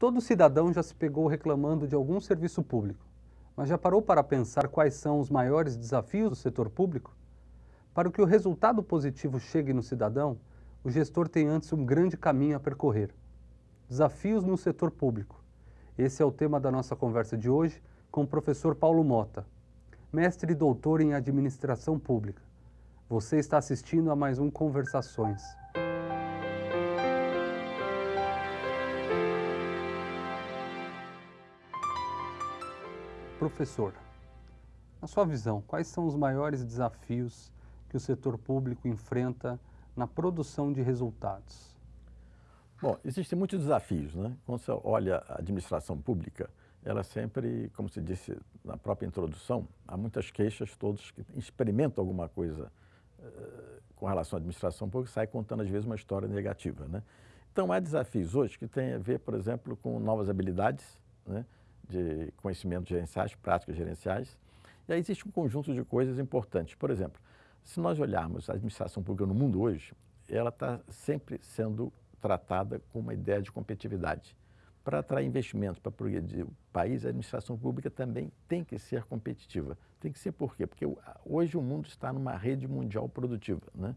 Todo cidadão já se pegou reclamando de algum serviço público, mas já parou para pensar quais são os maiores desafios do setor público? Para que o resultado positivo chegue no cidadão, o gestor tem antes um grande caminho a percorrer. Desafios no setor público. Esse é o tema da nossa conversa de hoje com o professor Paulo Mota, mestre e doutor em administração pública. Você está assistindo a mais um Conversações. Professor, na sua visão, quais são os maiores desafios que o setor público enfrenta na produção de resultados? Bom, existem muitos desafios, né? Quando você olha a administração pública, ela sempre, como se disse na própria introdução, há muitas queixas, todos que experimentam alguma coisa uh, com relação à administração pública, saem contando às vezes uma história negativa, né? Então, há desafios hoje que têm a ver, por exemplo, com novas habilidades, né? De conhecimentos gerenciais, práticas gerenciais. E aí existe um conjunto de coisas importantes. Por exemplo, se nós olharmos a administração pública no mundo hoje, ela está sempre sendo tratada com uma ideia de competitividade. Para atrair investimentos, para progredir o país, a administração pública também tem que ser competitiva. Tem que ser por quê? Porque hoje o mundo está numa rede mundial produtiva, né?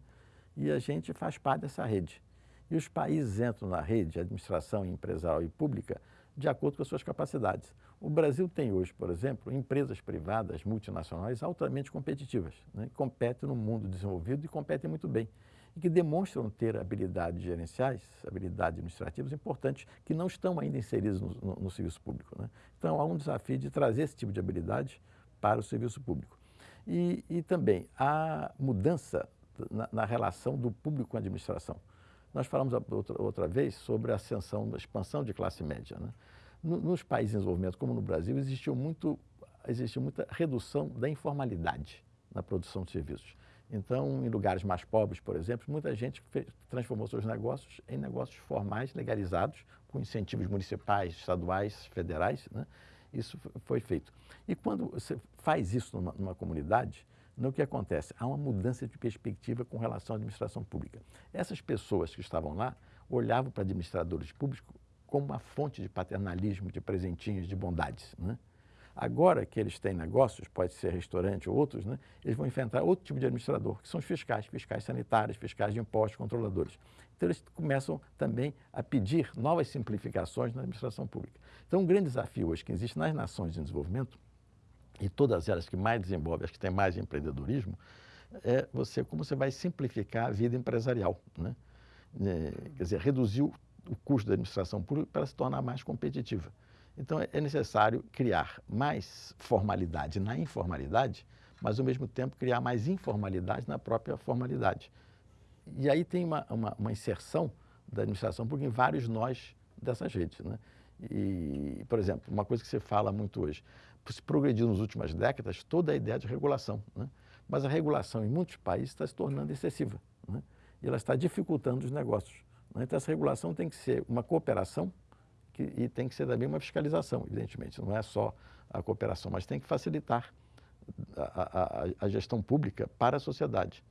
E a gente faz parte dessa rede. E os países entram na rede, administração empresarial e pública, de acordo com as suas capacidades. O Brasil tem hoje, por exemplo, empresas privadas multinacionais altamente competitivas, né? que competem no mundo desenvolvido e competem muito bem, e que demonstram ter habilidades gerenciais, habilidades administrativas importantes, que não estão ainda inseridas no, no, no serviço público. Né? Então, há um desafio de trazer esse tipo de habilidade para o serviço público. E, e também a mudança na, na relação do público com a administração. Nós falamos outra, outra vez sobre a ascensão, a expansão de classe média. Né? Nos países em desenvolvimento, como no Brasil, existiu, muito, existiu muita redução da informalidade na produção de serviços. Então, em lugares mais pobres, por exemplo, muita gente fez, transformou seus negócios em negócios formais, legalizados, com incentivos municipais, estaduais, federais. Né? Isso foi feito. E quando você faz isso numa, numa comunidade, no que acontece? Há uma mudança de perspectiva com relação à administração pública. Essas pessoas que estavam lá olhavam para administradores públicos como uma fonte de paternalismo, de presentinhos, de bondades. Né? Agora que eles têm negócios, pode ser restaurante ou outros, né? eles vão enfrentar outro tipo de administrador, que são os fiscais, fiscais sanitários, fiscais de impostos, controladores. Então, eles começam também a pedir novas simplificações na administração pública. Então, um grande desafio hoje que existe nas nações em desenvolvimento e todas elas que mais desenvolvem, as que têm mais empreendedorismo, é você como você vai simplificar a vida empresarial, né? É, quer dizer, reduzir o, o custo da administração pública para se tornar mais competitiva. Então é, é necessário criar mais formalidade na informalidade, mas ao mesmo tempo criar mais informalidade na própria formalidade. E aí tem uma, uma, uma inserção da administração pública em vários nós dessas redes. Né? E, por exemplo, uma coisa que se fala muito hoje, se progrediu nas últimas décadas toda a ideia de regulação. Né? Mas a regulação em muitos países está se tornando excessiva. Né? E ela está dificultando os negócios. Né? Então, essa regulação tem que ser uma cooperação que, e tem que ser também uma fiscalização, evidentemente. Não é só a cooperação, mas tem que facilitar a, a, a gestão pública para a sociedade.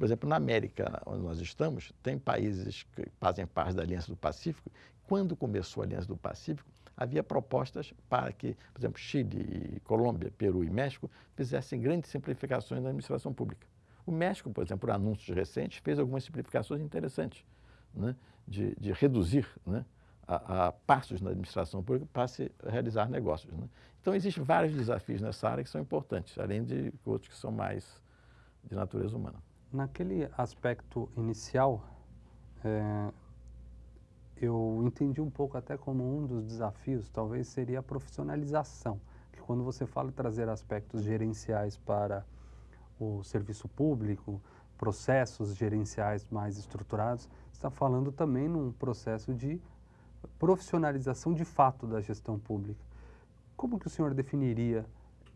Por exemplo, na América, onde nós estamos, tem países que fazem parte da Aliança do Pacífico. Quando começou a Aliança do Pacífico, havia propostas para que, por exemplo, Chile, Colômbia, Peru e México fizessem grandes simplificações na administração pública. O México, por exemplo, por anúncios recentes, fez algumas simplificações interessantes, né, de, de, reduzir né, a, a, passos na administração pública para se realizar negócios. Né. Então, existem vários desafios nessa área que são importantes, além de outros que são mais de natureza humana. Naquele aspecto inicial, é, eu entendi um pouco até como um dos desafios, talvez seria a profissionalização, que quando você fala em trazer aspectos gerenciais para o serviço público, processos gerenciais mais estruturados, está falando também num processo de profissionalização de fato da gestão pública. Como que o senhor definiria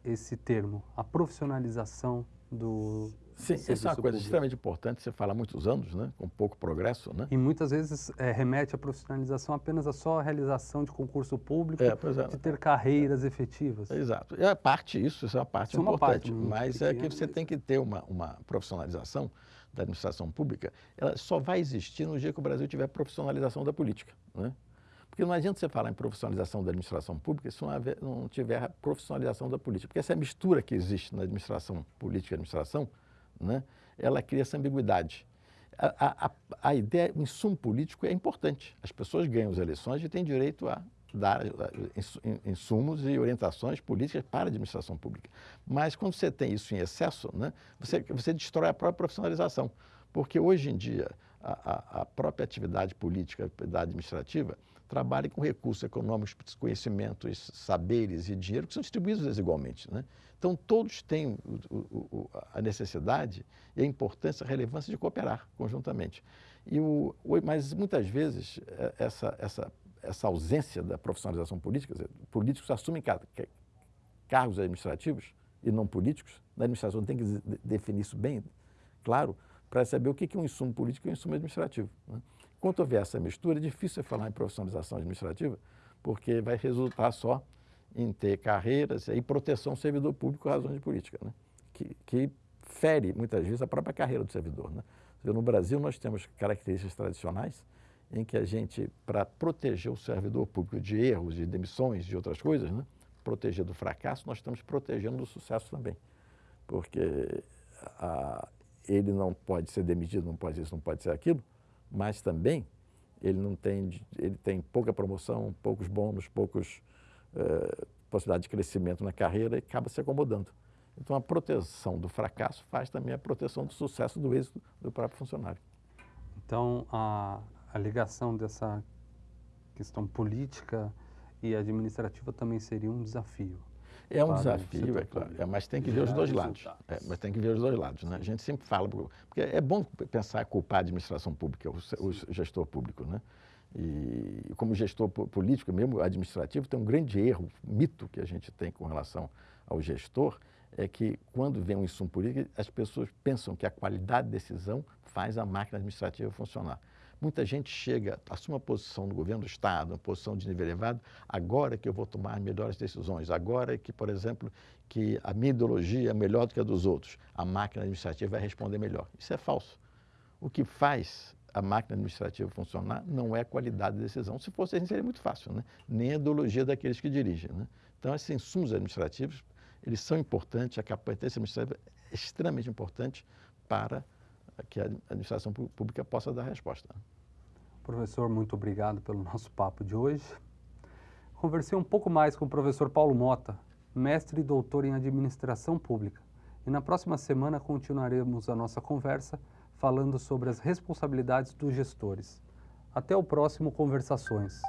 esse termo, a profissionalização do Sim, essa é uma coisa extremamente importante, você fala há muitos anos, né, com pouco progresso. Né? E muitas vezes é, remete à profissionalização apenas a só a realização de concurso público, é, é. de ter carreiras efetivas. Exato. É parte isso, isso é uma parte isso importante, uma parte mas é que você tem que ter uma, uma profissionalização da administração pública, ela só vai existir no dia que o Brasil tiver profissionalização da política. Né? Porque não adianta você falar em profissionalização da administração pública se não tiver profissionalização da política. Porque essa mistura que existe na administração política e administração, né, ela cria essa ambiguidade. A, a, a ideia, o insumo político é importante. As pessoas ganham as eleições e têm direito a dar insumos e orientações políticas para a administração pública. Mas quando você tem isso em excesso, né, você, você destrói a própria profissionalização. Porque hoje em dia, a, a própria atividade política, da administrativa, trabalha com recursos econômicos, conhecimentos, saberes e dinheiro que são distribuídos desigualmente. Né? Então, todos têm o, o, a necessidade e a importância, a relevância de cooperar conjuntamente. E o, mas, muitas vezes, é, essa, essa, essa ausência da profissionalização política, dizer, políticos assumem cargos administrativos e não políticos, na administração tem que definir isso bem claro, para saber o que é um insumo político e um insumo administrativo. Né? Enquanto houver essa mistura, é difícil falar em profissionalização administrativa, porque vai resultar só em ter carreiras e proteção ao servidor público razões de política, né? que, que, fere, muitas vezes, a própria carreira do servidor. Né? No Brasil, nós temos características tradicionais em que a gente, para proteger o servidor público de erros, de demissões, de outras coisas, né? proteger do fracasso, nós estamos protegendo do sucesso também. Porque a, ele não pode ser demitido, não pode isso, não pode ser aquilo, mas também ele não tem, ele tem pouca promoção, poucos bônus, poucos eh, possibilidade de crescimento na carreira e acaba se acomodando. Então, a proteção do fracasso faz também a proteção do sucesso do êxito do próprio funcionário. Então, a, a ligação dessa questão política e administrativa também seria um desafio. É um desafio, é claro, é, mas tem que ver os dois lados. É, mas tem que ver os dois lados. Né? A gente sempre fala, porque é bom pensar culpar a administração pública, o, o gestor público. Né? E como gestor político, mesmo administrativo, tem um grande erro, mito que a gente tem com relação ao gestor, é que quando vem um insumo político, as pessoas pensam que a qualidade de decisão faz a máquina administrativa funcionar. Muita gente chega, assume uma posição no governo do Estado, uma posição de nível elevado, agora que eu vou tomar melhores decisões, agora que, por exemplo, que a minha ideologia é melhor do que a dos outros, a máquina administrativa vai responder melhor. Isso é falso. O que faz a máquina administrativa funcionar não é a qualidade da decisão. Se fosse assim, seria muito fácil, né? nem a ideologia daqueles que dirigem. Né? Então, esses insumos administrativos, eles são importantes, a competência administrativa é extremamente importante para que a administração pública possa dar resposta. Professor, muito obrigado pelo nosso papo de hoje. Conversei um pouco mais com o professor Paulo Mota, mestre e doutor em administração pública. E na próxima semana continuaremos a nossa conversa falando sobre as responsabilidades dos gestores. Até o próximo Conversações.